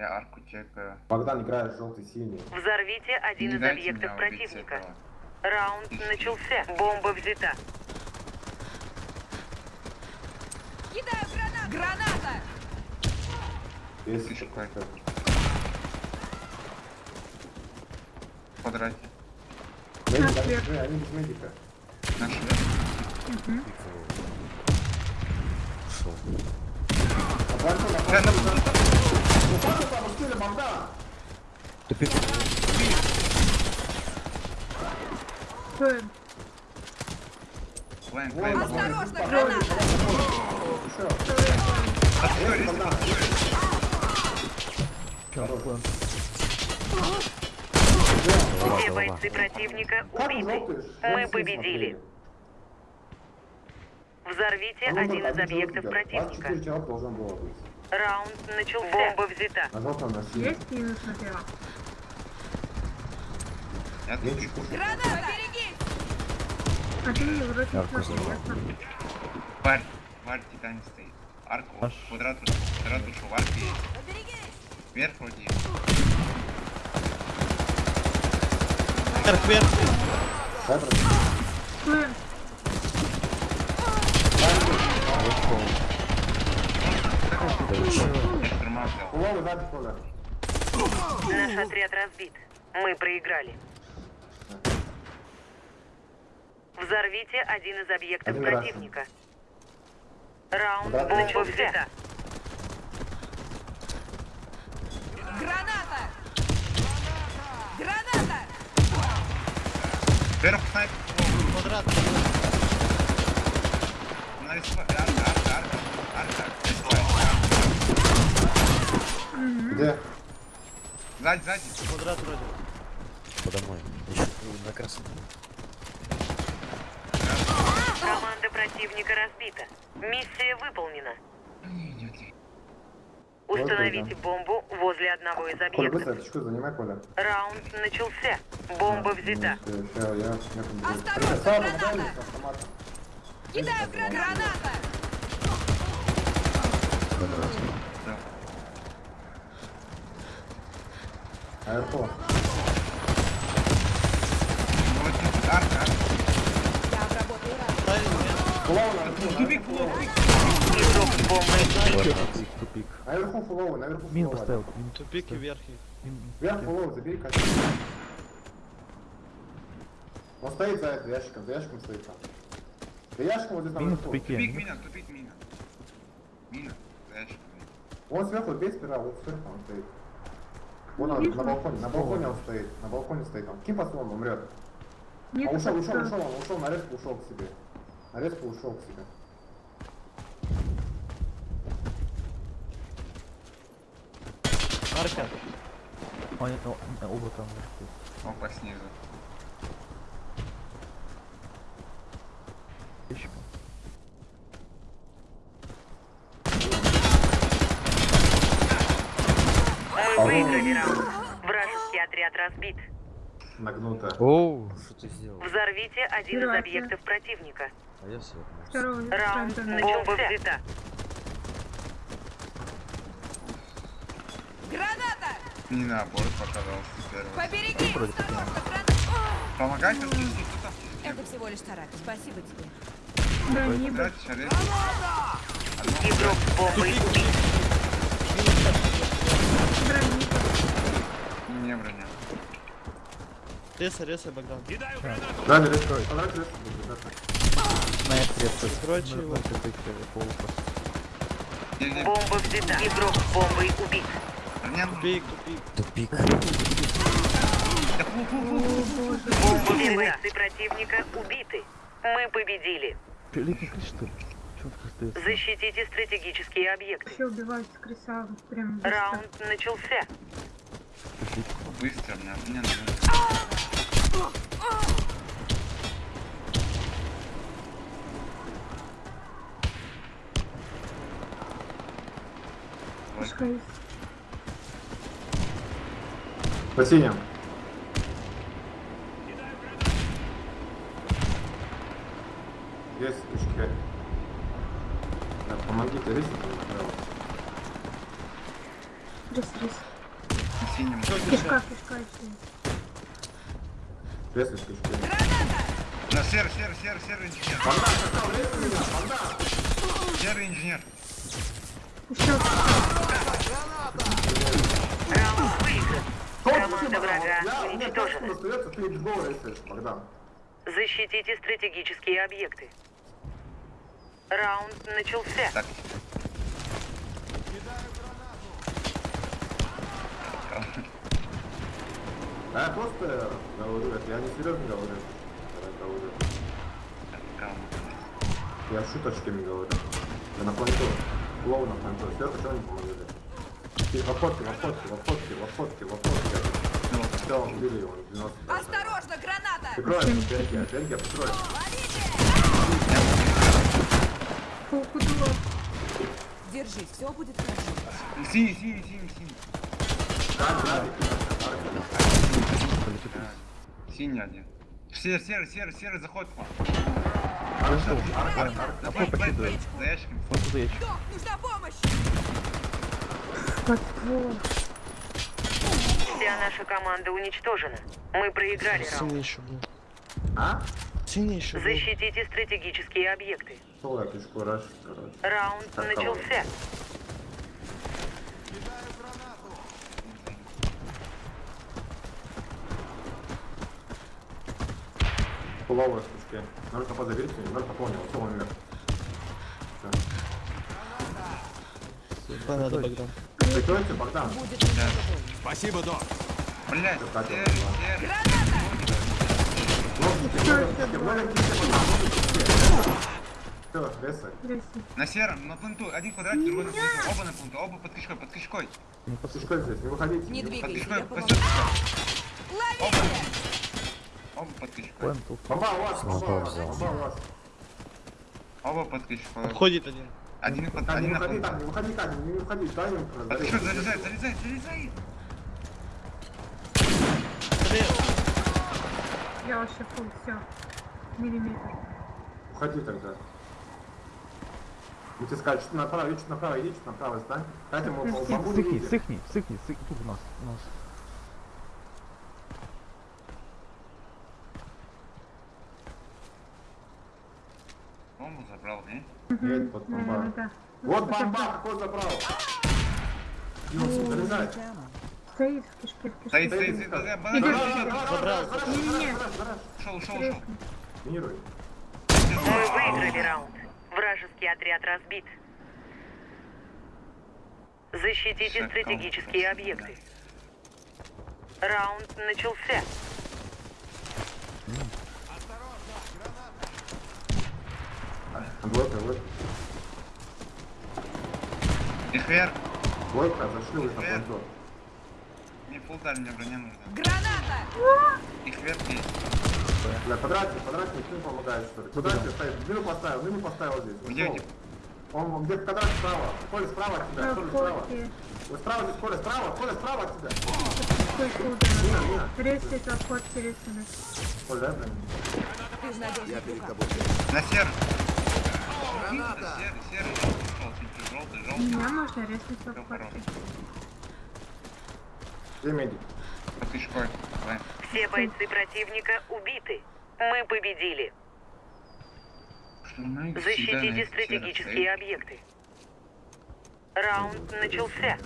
Я арку чекаю. Богдан играет желтый-синий. Взорвите один из объектов противника. этого. Раунд начался. Бомба взята. Кидаю гранату! Граната! Есть еще какой? какой-то. В квадрате. Медик, они, без медика. Нашли. Ушел. А балкон, а Тупик. Вон, лайн. вон, Осторожно, граната! Все бойцы противника убиты. Мы победили. Взорвите один из объектов противника. 24 человек должен было быть. Раунд начался. Бомба взята. На желтом на синем. Есть минус Денчик кушай. Граната! Поберегись! А ты не вроде не. Варь, варь титане стоит. Арку, квадрат, квадрат ушел, арки есть. Вверх вроде есть. Вверх, вверх. Дай просто. Наш отряд разбит. Мы проиграли. Взорвите один из объектов Один раз. противника. Раунд Да, да. начался. Граната! Граната! Вверх снайпер. Квадрат. Нарисовал. Арка, арка, арка. Арка. Где? Сзади, сзади. Квадрат вроде. По домой. Еще на красном. Команда противника разбита. Миссия выполнена. Установите бомбу возле одного из Коля, объектов. быстро птичку занимай, Коля. Раунд начался. Бомба взята. Будет. Осторожно, граната! Кидаю гра- граната! Да. Аэрпо. Ну вот тут арка, арка. Я обработаю рану. Фуловый на аэрпо, Тупик, наверху тупик. Тупик, тупик. Наверху фуловый, наверху Мин поставил. Тупик и вверх. Вверх фуловый, забери катер. Он стоит за это, ящиком, за ящиком стоит там. За ящиком вот здесь там тупике. Тупик мина, тупик мина. Мина. Зайчик. Он сверху, бей сперва, вот сверху он стоит. Вон он, на балконе, на балконе он стоит, на балконе стоит он. Ким послон, умрет. нет, А ушел, ушел, ушел, он ушел, на резко ушел к себе. На резко ушел к себе. Арка. Он, о, о, облако наверху. Опа, снизу. Ящиком. Выиграли раунд. Вражеский отряд разбит. Нагнуто. Оу, что ты сделал? Взорвите один из Операция. объектов противника. А я все. Второго Раунд бомба взята. Граната! Не наоборот показался первый. Поберегись! Вроде Осторожно, граната! Помогай? Это всего лишь тарак. Спасибо тебе. Да, не Квадрат, шарик. Игрок с бомбой убит. Брони. Не броня. Реса, реса, Богдан. Да, да, резко. Квадрат резко будет, да. На это Закройте его. Бомба взята. Игрок бомбой убит. Броня? Тупик, тупик. Тупик. Бойцы противника убиты. Мы победили. Пиликнул что ли? Защитите стратегические объекты. Все убивают с крыса прям быстро. Раунд начался. Быстро, мне, мне нужно. Пускай. По синим. Есть помогите, рисик. Рис, рис. На синем. Кишка, кишка еще. Лес из кишки. На серый, серый, серый, серый инженер. Богдан, какал, меня! Серый инженер. Еще Раунд выигран. Команда врага уничтожена. ты. Защитите стратегические объекты. Раунд начался. Так. А я просто говорю, я не серьезно говорю. Я говорю. Я шуточками говорю. Я на планету. Лоу на планету. Все, что помогли. Ты в охотке, в охотке, в. Все, убили его. 90. Осторожно, граната! Прикрой, Бельгия, Бельгия, прикрой. Держись, все будет хорошо. Синий, синий, синий. Как, Гарри? Полетит. Синий один. Серый, серый, серый, серый, заходит к вам. Хорошо. Какой давай, покидывает? за ящиками. Вот нужна помощь! Ствол. Вся наша команда уничтожена. Мы проиграли раунд. А? Защитите стратегические объекты. Раунд начался. Фуловая штучки. Ноль хп заберите, ноль он умер. Всё. Надо, Богдан. Прикройте. Спасибо, док. Блять, На сером, на пленту. Один квадратик, другой на пленту. Оба на пленту, оба под кишкой, под кишкой. Ты послушай. что здесь, не выходите. Не Под двигайся, кишкой, я под помогу. кишкой. Ловите! Оба под кишкой. Бомба у вас, бомба у вас. Оба под кишкой. Обходит один. Один под, один на выходи, пленту. не выходи, так, не выходи, дай им Под кишкой залезай, залезай, залезай. Я вообще фул, все. Миллиметр. Уходи тогда. Мы тебе сказали, что направо, иди чуть направо, иди чуть направо, стань. Дайте ему Подожди, бомбу не Сыхни, сыхни, сыхни, сыхни. Тут у нас, у нас. Бомбу забрал, не? Едет под бомба. Да. Вот бомба, какой забрал. Залезай. Стоит в кишке, в кишке. Стоит, стоит, стоит. Не-не-не. Ушел, ушел, ушел. Минируй. Мы выиграли раунд. Вражеский отряд разбит. Защитите стратегические объекты. Раунд начался. Двойка, двойка. Их вверх. Двойка, зашли уже на планету. Фулталь, мне броня нужна. Граната! Их вверх есть. Бля, подраться, никто не помогает, что ли. Куда ты стоишь? Мину поставил, мину поставил здесь. Где Ушел. эти? Он он где-то квадрат справа. Коля справа от тебя, Коля справа. Вы справа здесь, Коля справа, Коля справа от тебя. Мина, мина. Ресни, на фотке рисуны. Коля, мне. Ты в надежных руках. На серый. Граната. Серый, серый, желтый, желтый, желтый. Меня можно резнуть на Всё фотке. Где медик? Все бойцы противника убиты. Мы победили. Защитите стратегические объекты. Раунд начался.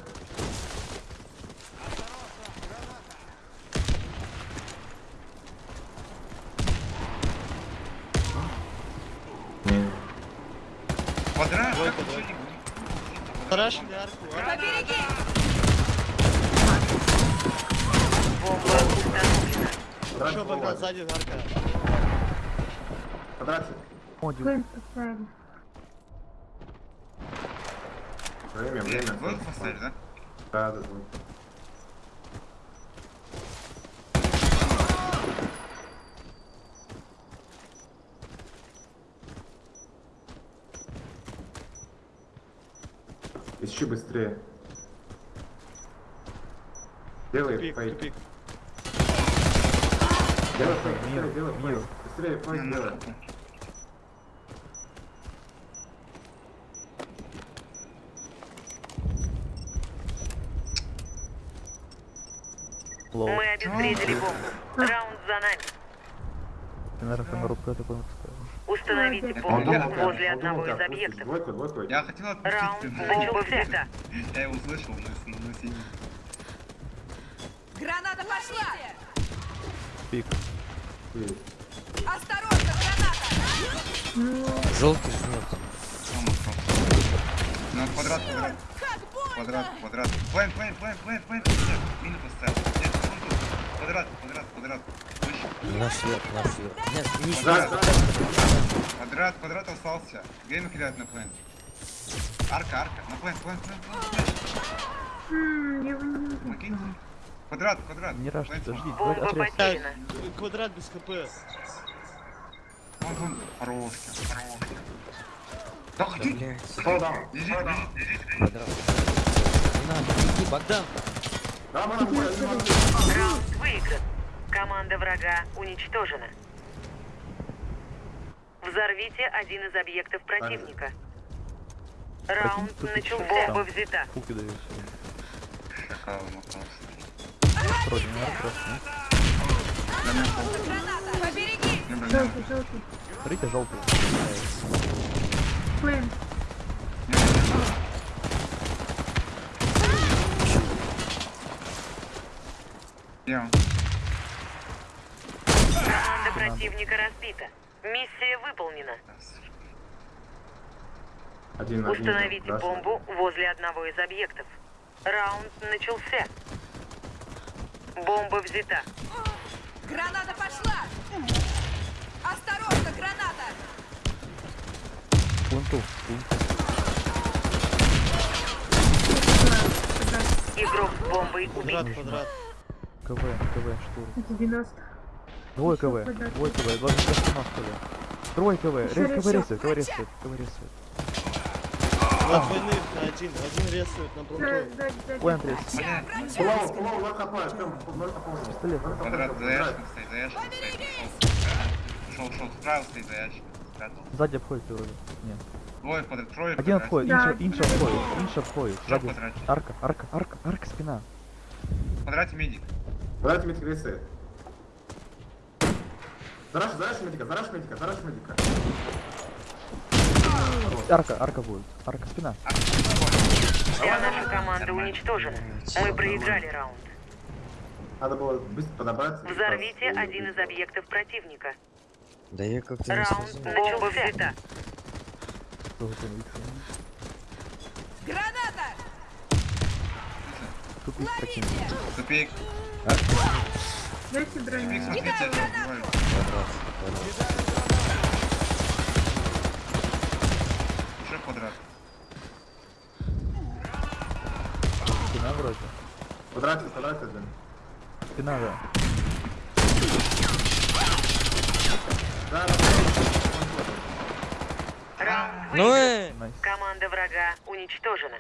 Двойка, как арку. Побереги! Бомба установлена. Богдан, справа. сзади арка. Квадратик. Один. Время, время. Двойку поставили, да? Да, да, двойка. Ищи быстрее. Делай Тупик, фейк. тупик. Быстрее, Мир, делай мир. Быстрее на, делай. Лоу. Мы обезвредили бомбу. Раунд за нами. Ты, наверное, камеру такой выпускаешь. Установите бомбу возле одного из объектов. Я хотел Раунд отпустить, бомба но взята. я его услышал, мы мы с ним. Граната пошла! Пик. Осторожно, граната! Желтый жмет. Ну, квадрат, квадрат. Квадрат, квадрат. Плейн, плейн, плейн, плейн, плейн. Мину поставил. Квадрат, квадрат, квадрат. Наш вверх, наш вверх. Нет, не да. Квадрат, квадрат остался. Гейм кидает на плейн. Арка, арка. На плейн, плейн, плейн, плейн. М, Квадрат, квадрат. Не раш, подожди. Квадрат без хп. Вон, вон. Хороший, хороший. Да ходи. down. Лежит, лежит, лежит. Квадрат. Не надо, иди, Богдан. Да, мы. Раунд выигран. Команда врага уничтожена. Взорвите один из объектов противника. Раунд начался. Бомба взята. Пуки даю Шакал мотался. Вроде блин, Желтый, желтый. Смотрите, желтый. Он? Команда противника разбита. Миссия выполнена. Один, один. Установите бомбу возле одного из объектов. Раунд начался. Бомба взята. Граната пошла! Осторожно, граната! Пленту. Игрок с бомбой Квадрат, убит. квадрат. КВ, КВ, штурм. Это 90. Двое КВ, квадрат. двое КВ, два за спина что ли. Трое КВ, Ещё рез КВ ресает, КВ ресает, КВ ресает. Два двойных один. Один рисует на рез. Плоу, плоу, ноль хп, прям ноль хп. Пистолет. Квадрат за квадрат. ящиком стоит, за ящиком стоит. Ушел, ушел, справа стоит за ящиком. Спрятал. Сзади обходит вроде. Нет. Двое квадрат, трое Один квадрате. обходит, Да, инша, обходит, инша обходит. Сзади. квадрате? Арка, арка, арка, арка, спина. В квадрате медик. Квадрат медик ресает. Зараш, зараш медика, зараш медика, зараш медика. Арка, арка будет. Арка, спина. Вся наша команда уничтожена. Мы проиграли раунд. Надо было быстро подобраться. и Взорвите один из объектов противника. Да я как-то не Раунд бомба взята. Виктор? Граната! Есть такие. Тупик. Дайте броню. Тупик, смотрите, я тебя убиваю. Квадрат. Квадрат. Уже квадрат. Спина вроде. Квадрате один. Спина, да. Да, да. Раунд Ну э! Команда врага уничтожена.